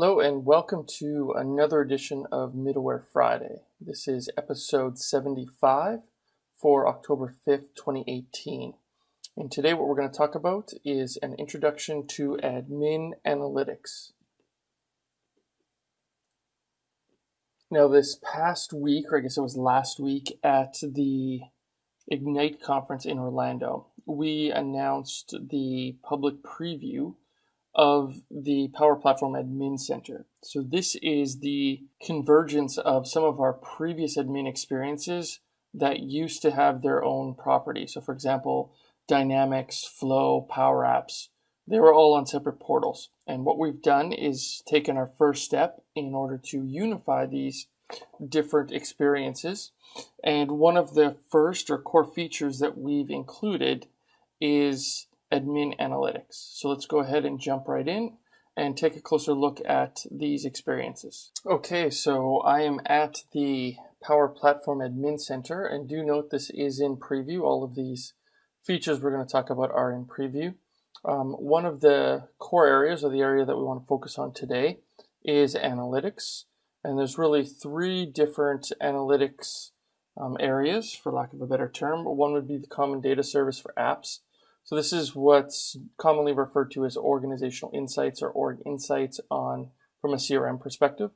Hello and welcome to another edition of Middleware Friday. This is episode 75 for October 5th, 2018. And today what we're going to talk about is an introduction to admin analytics. Now this past week, or I guess it was last week at the Ignite conference in Orlando, we announced the public preview of the Power Platform Admin Center. So this is the convergence of some of our previous admin experiences that used to have their own property. So for example, Dynamics, Flow, Power Apps, they were all on separate portals. And what we've done is taken our first step in order to unify these different experiences. And one of the first or core features that we've included is admin analytics. So let's go ahead and jump right in and take a closer look at these experiences. Okay, so I am at the Power Platform Admin Center and do note this is in preview. All of these features we're going to talk about are in preview. Um, one of the core areas or the area that we want to focus on today is analytics. And there's really three different analytics um, areas, for lack of a better term. One would be the common data service for apps. So this is what's commonly referred to as organizational insights or org insights on from a CRM perspective.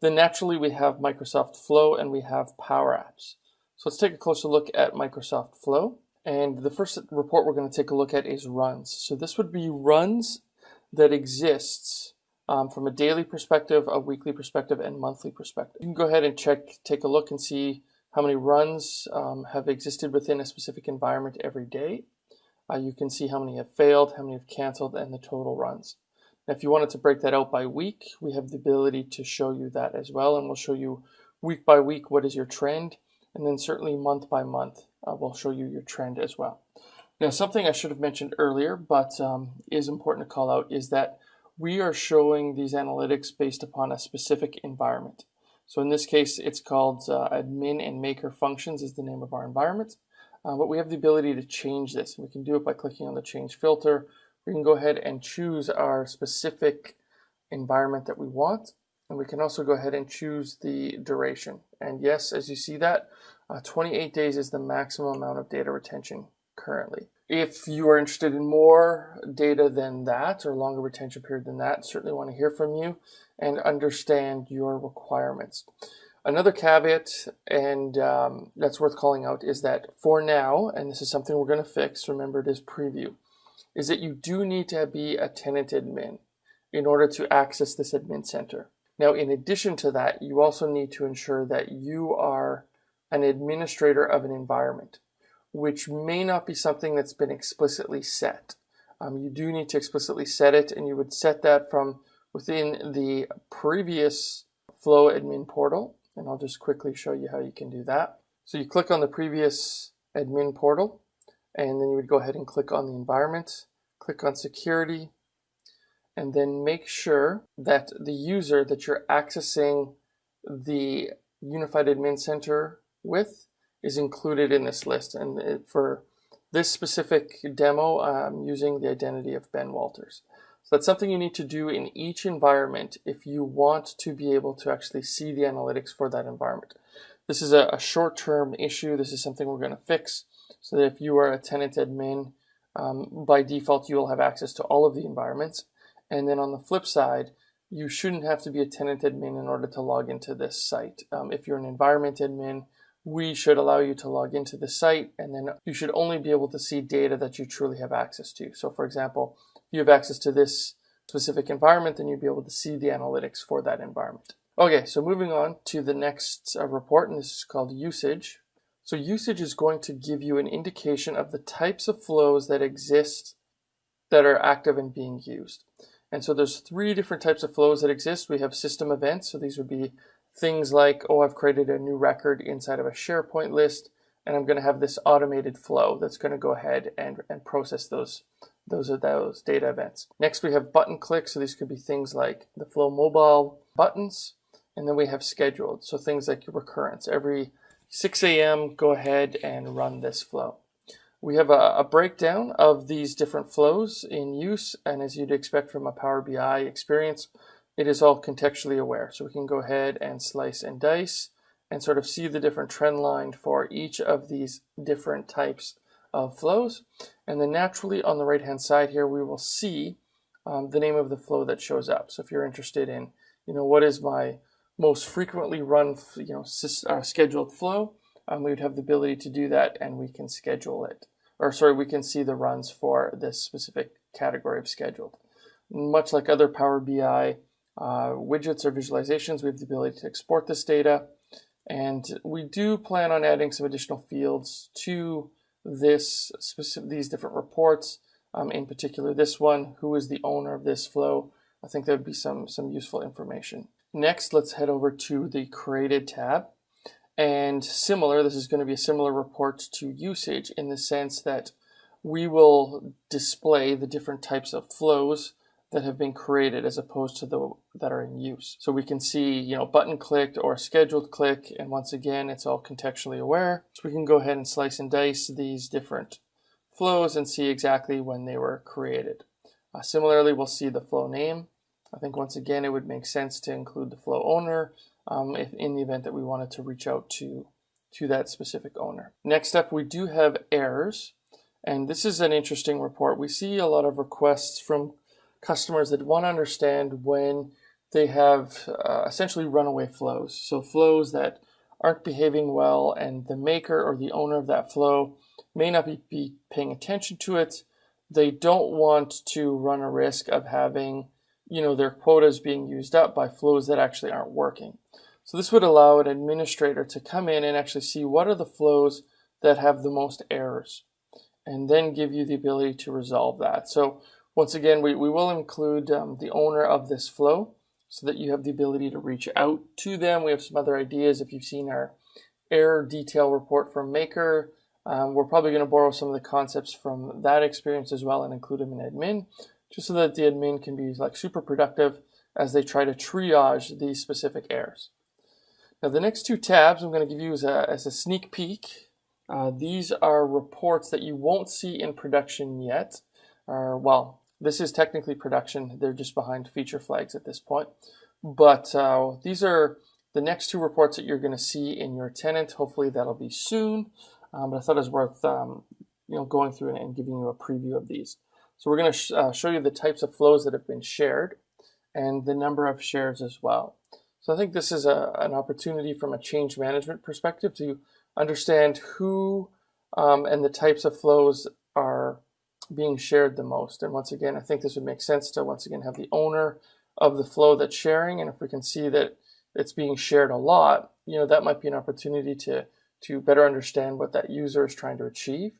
Then naturally we have Microsoft Flow and we have Power Apps. So let's take a closer look at Microsoft Flow. And the first report we're going to take a look at is runs. So this would be runs that exists um, from a daily perspective, a weekly perspective, and monthly perspective. You can go ahead and check, take a look and see how many runs um, have existed within a specific environment every day. Uh, you can see how many have failed, how many have canceled, and the total runs. Now, if you wanted to break that out by week, we have the ability to show you that as well, and we'll show you week by week what is your trend, and then certainly month by month, uh, we'll show you your trend as well. Now, something I should have mentioned earlier, but um, is important to call out, is that we are showing these analytics based upon a specific environment. So in this case, it's called uh, admin and maker functions is the name of our environment. Uh, but we have the ability to change this. We can do it by clicking on the change filter. We can go ahead and choose our specific environment that we want. And we can also go ahead and choose the duration. And yes, as you see that, uh, 28 days is the maximum amount of data retention currently. If you are interested in more data than that or longer retention period than that, certainly want to hear from you and understand your requirements. Another caveat, and um, that's worth calling out, is that for now, and this is something we're going to fix, remember it is preview, is that you do need to be a tenant admin in order to access this admin center. Now, in addition to that, you also need to ensure that you are an administrator of an environment, which may not be something that's been explicitly set. Um, you do need to explicitly set it, and you would set that from within the previous Flow admin portal and I'll just quickly show you how you can do that. So you click on the previous admin portal, and then you would go ahead and click on the environment, click on security, and then make sure that the user that you're accessing the Unified Admin Center with is included in this list. And for this specific demo, I'm using the identity of Ben Walters. So that's something you need to do in each environment if you want to be able to actually see the analytics for that environment. This is a, a short-term issue. This is something we're going to fix so that if you are a tenant admin, um, by default, you will have access to all of the environments. And then on the flip side, you shouldn't have to be a tenant admin in order to log into this site. Um, if you're an environment admin, we should allow you to log into the site and then you should only be able to see data that you truly have access to. So for example, you have access to this specific environment, then you'd be able to see the analytics for that environment. Okay, so moving on to the next uh, report, and this is called usage. So usage is going to give you an indication of the types of flows that exist that are active and being used. And so there's three different types of flows that exist. We have system events, so these would be things like, oh, I've created a new record inside of a SharePoint list, and I'm going to have this automated flow that's going to go ahead and, and process those those are those data events. Next, we have button clicks. So these could be things like the Flow mobile buttons. And then we have scheduled. So things like recurrence. Every 6 a.m., go ahead and run this flow. We have a, a, breakdown of these different flows in use. And as you'd expect from a Power BI experience, it is all contextually aware. So we can go ahead and slice and dice and sort of see the different trend line for each of these different types of flows. And then naturally on the right hand side here, we will see um, the name of the flow that shows up. So if you're interested in, you know, what is my most frequently run, you know, uh, scheduled flow, um, we would have the ability to do that and we can schedule it. Or sorry, we can see the runs for this specific category of scheduled. Much like other Power BI uh, widgets or visualizations, we have the ability to export this data. And we do plan on adding some additional fields to this specific, these different reports. Um, in particular, this one, who is the owner of this flow? I think that would be some, some useful information. Next, let's head over to the created tab. And similar, this is going to be a similar report to usage in the sense that we will display the different types of flows that have been created as opposed to the that are in use. So we can see, you know, button clicked or scheduled click, and once again, it's all contextually aware. So we can go ahead and slice and dice these different flows and see exactly when they were created. Uh, similarly, we'll see the flow name. I think once again, it would make sense to include the flow owner um, if in the event that we wanted to reach out to, to that specific owner. Next up, we do have errors. And this is an interesting report. We see a lot of requests from customers that want to understand when they have uh, essentially runaway flows. So flows that aren't behaving well and the maker or the owner of that flow may not be, be paying attention to it. They don't want to run a risk of having, you know, their quotas being used up by flows that actually aren't working. So this would allow an administrator to come in and actually see what are the flows that have the most errors and then give you the ability to resolve that. So once again, we, we will include um, the owner of this flow so that you have the ability to reach out to them. We have some other ideas. If you've seen our error detail report from Maker, um, we're probably going to borrow some of the concepts from that experience as well and include them in admin, just so that the admin can be like super productive as they try to triage these specific errors. Now the next two tabs I'm going to give you as a, as a sneak peek. Uh, these are reports that you won't see in production yet. Well, this is technically production. They're just behind feature flags at this point. But uh, these are the next two reports that you're going to see in your tenant. Hopefully that'll be soon. Um, but I thought it was worth um, you know going through and, and, giving you a preview of these. So we're going to sh uh, show you the types of flows that have been shared and the number of shares as well. So I think this is a, an opportunity from a change management perspective to understand who um, and the types of flows are being shared the most. And once again, I think this would make sense to once again have the owner of the flow that's sharing. And if we can see that it's being shared a lot, you know, that might be an opportunity to, to better understand what that user is trying to achieve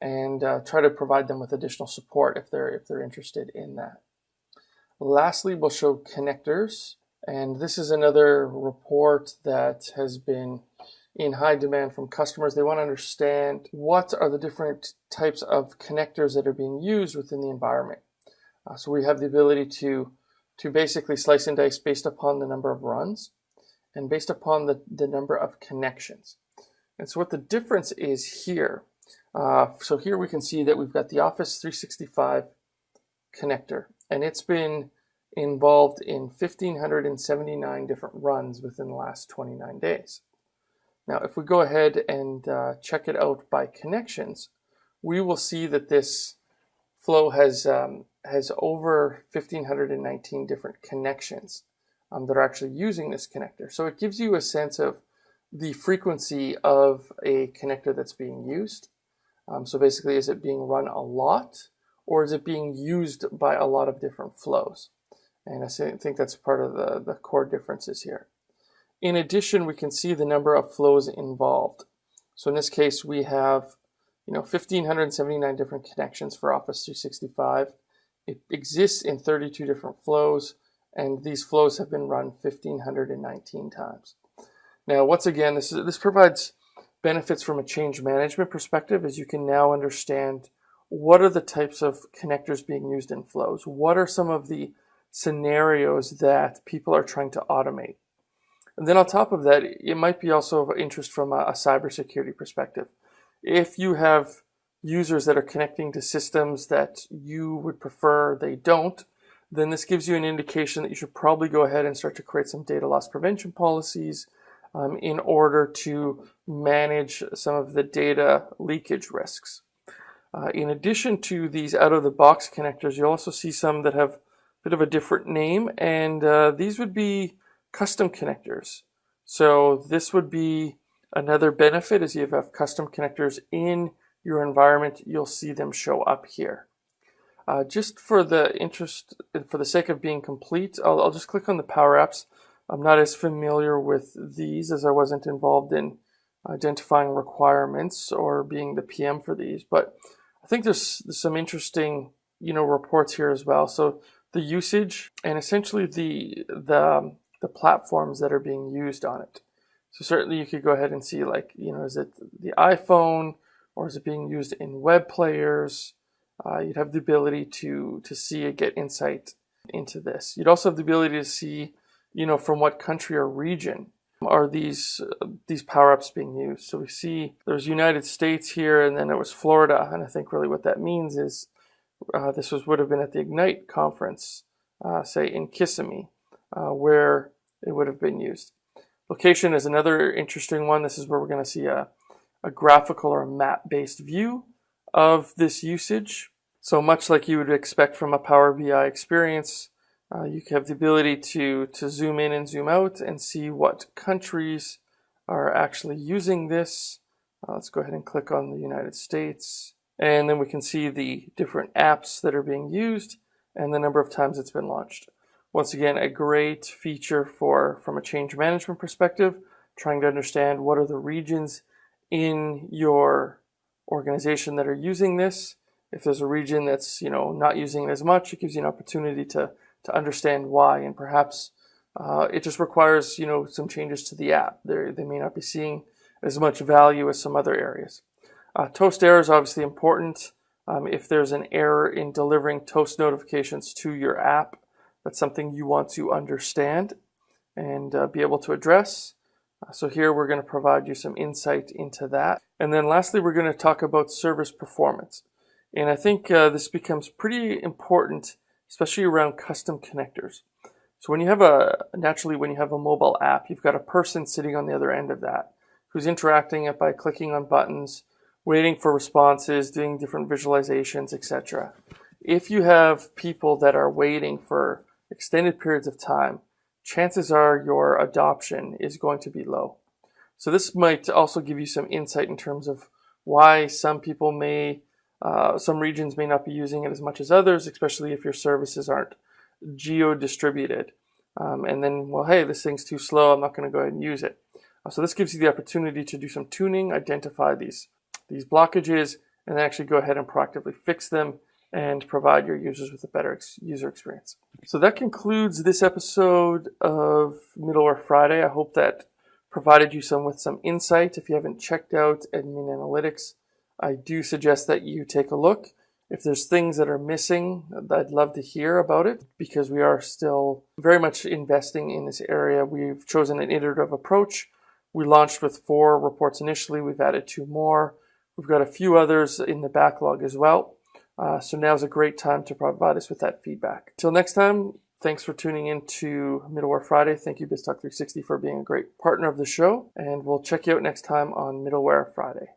and uh, try to provide them with additional support if they're, if they're interested in that. Lastly, we'll show connectors. And this is another report that has been in high demand from customers. They want to understand what are the different types of connectors that are being used within the environment. Uh, so we have the ability to, to basically slice and dice based upon the number of runs and based upon the, the number of connections. And so what the difference is here, uh, so here we can see that we've got the Office 365 connector and it's been involved in 1,579 different runs within the last 29 days. Now, if we go ahead and uh, check it out by connections, we will see that this flow has, um, has over 1,519 different connections um, that are actually using this connector. So it gives you a sense of the frequency of a connector that's being used. Um, so basically, is it being run a lot or is it being used by a lot of different flows? And I think that's part of the, the core differences here. In addition, we can see the number of flows involved. So in this case, we have you know 1,579 different connections for Office 365. It exists in 32 different flows, and these flows have been run 1,519 times. Now, once again, this, is, this provides benefits from a change management perspective as you can now understand what are the types of connectors being used in flows? What are some of the scenarios that people are trying to automate. And then on top of that, it might be also of interest from a, a cybersecurity perspective. If you have users that are connecting to systems that you would prefer they don't, then this gives you an indication that you should probably go ahead and start to create some data loss prevention policies um, in order to manage some of the data leakage risks. Uh, in addition to these out-of-the-box connectors, you'll also see some that have a bit of a different name, and uh, these would be custom connectors. So this would be another benefit is you have custom connectors in your environment, you'll see them show up here. Uh, just for the interest, for the sake of being complete, I'll, I'll just click on the Power Apps. I'm not as familiar with these as I wasn't involved in identifying requirements or being the PM for these, but I think there's, there's some interesting, you know, reports here as well. So the usage and essentially the the the platforms that are being used on it. So certainly you could go ahead and see like, you know, is it the iPhone or is it being used in web players? Uh, you'd have the ability to to see and get insight into this. You'd also have the ability to see, you know, from what country or region are these uh, these Power Apps being used. So we see there's United States here, and then it was Florida, and I think really what that means is uh, this was would have been at the Ignite conference, uh, say in Kissimmee, uh, where it would have been used. Location is another interesting one. This is where we're going to see a, a graphical or a map-based view of this usage. So much like you would expect from a Power BI experience, uh, you have the ability to, to zoom in and zoom out and see what countries are actually using this. Uh, let's go ahead and click on the United States. And then we can see the different apps that are being used and the number of times it's been launched. Once again, a great feature for from a change management perspective, trying to understand what are the regions in your organization that are using this. If there's a region that's you know not using it as much, it gives you an opportunity to to understand why, and perhaps uh, it just requires you know some changes to the app. They they may not be seeing as much value as some other areas. Uh, toast error is obviously important. Um, if there's an error in delivering toast notifications to your app, that's something you want to understand and uh, be able to address. Uh, so here we're going to provide you some insight into that. And then lastly, we're going to talk about service performance. And I think uh, this becomes pretty important, especially around custom connectors. So when you have a, naturally when you have a mobile app, you've got a person sitting on the other end of that who's interacting it by clicking on buttons, waiting for responses, doing different visualizations, etc. If you have people that are waiting for extended periods of time, chances are your adoption is going to be low. So this might also give you some insight in terms of why some people may, uh, some regions may not be using it as much as others, especially if your services aren't geo-distributed. Um, and then, well, hey, this thing's too slow. I'm not going to go ahead and use it. Uh, so this gives you the opportunity to do some tuning, identify these these blockages, and then actually go ahead and proactively fix them and provide your users with a better ex user experience. So that concludes this episode of Middleware Friday. I hope that provided you some with some insight. If you haven't checked out Admin Analytics, I do suggest that you take a look. If there's things that are missing, I'd love to hear about it because we are still very much investing in this area. We've chosen an iterative approach. We launched with four reports initially. We've added two more. We've got a few others in the backlog as well. Uh, so now is a great time to provide us with that feedback. Till next time, thanks for tuning in to Middleware Friday. Thank you, BizTalk 360, for being a great partner of the show. And we'll check you out next time on Middleware Friday.